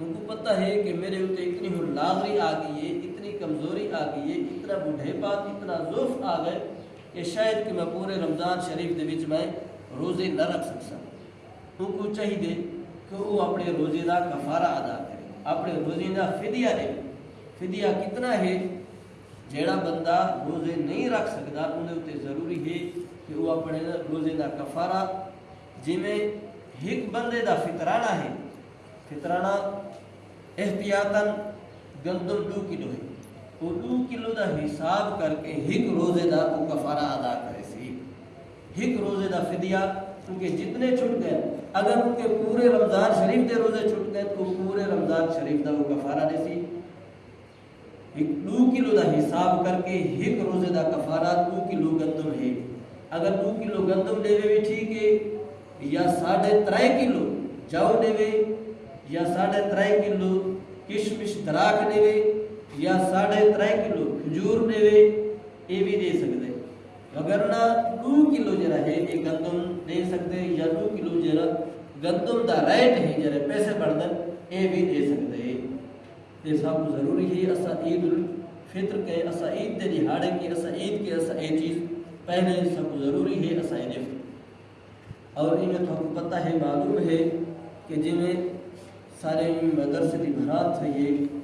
ان کو پتہ ہے کہ میرے اتنے اتنی ہوں لاغری آ گئی ہے، اتنی کمزوری آ گئی ہے، اتنا بڑھے پات اتنا ضعف آ گئے کہ شاید کہ میں پورے رمضان شریف دے وچ میں روزے نہ رکھ سکسا ان کو چاہیے کہ وہ اپنے روزے کا کفارہ ادا کرے، اپنے روزے کا فدیہ دے۔ فدیہ کتنا ہے؟ جیڑا بندہ روزے نہیں رکھ سکتا انہیں اتنے ضروری ہے کہ وہ اپنے روزے کا کفارہ جی میں ایک بندے دا فطرانہ ہے فطرانہ احتیاطاً گندم دو کلو ہے وہ دو کلو دا حساب کر کے ایک روزے دا وہ کفارہ ادا کرے سی ایک روزے دا فدیہ کیونکہ جتنے چھٹ گئے اگر ان کے پورے رمضان شریف دے روزے چھٹ گئے تو پورے رمضان شریف دا وہ کفارہ دے سی ایک دو کلو دا حساب کر کے ایک روزے دا کفارہ دو کلو گندم ہے اگر دو کلو گندم دے بھی ٹھیک ہے یا ساڑھے ترائے کلو جاؤ دے وے یا ساڑھے ترائے کلو کشمش دراک دے وے یا ساڑھے ترائے کلو کھجور دے وے یہ بھی دے سکتے اگر نہ دو کلو جرا ہے یہ گندم دے سکتے یا دو کلو جرا گندم دا ریٹ ہے جرا پیسے بڑھدن یہ بھی دے سکتے یہ سب ضروری ہے، اسا عید الفطر کے، اسا عید دے دہاڑے کے، اسا عید کے، اسا یہ چیز پہلے سب ضروری ہے، اسا عید۔ اور انہیں تو پتہ ہے، معلوم ہے کہ جی میں سارے مدرسے کی بھرات ہے۔ یہ